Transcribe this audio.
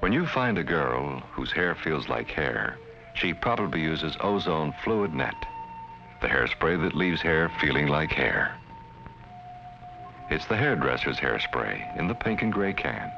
When you find a girl whose hair feels like hair, she probably uses Ozone Fluid Net, the hairspray that leaves hair feeling like hair. It's the hairdresser's hairspray in the pink and gray can.